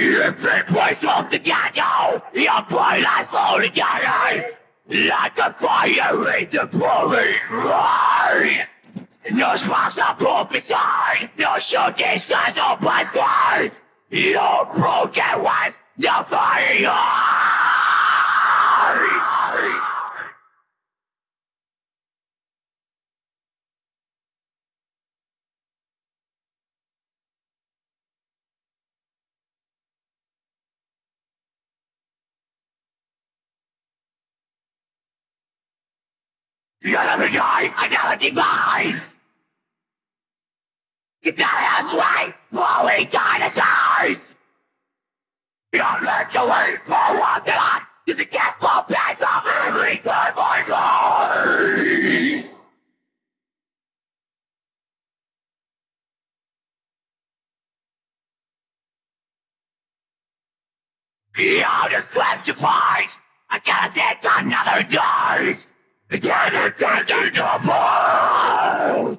Every place from together, your boy lies all together. Like a fire in the pouring rain. No sparks are put beside, no shooting stars on my sky. No broken ones, no fire. You'll never die another demise! The chaos way, flowing dinosaurs! You'll make the way for one that is a gasp pain of every time I die! You're the slam to fight! I gotta take another dose! Gonna take it no more!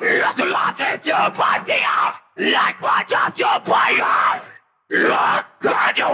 Lost a lot into my fears, like what of your players! Look at your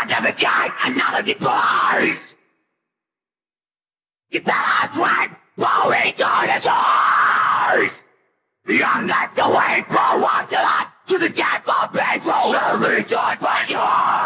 Another day, another demise! The last one, blowing dinosaurs! You're not the way for one to that, cause it's got my painful every time by your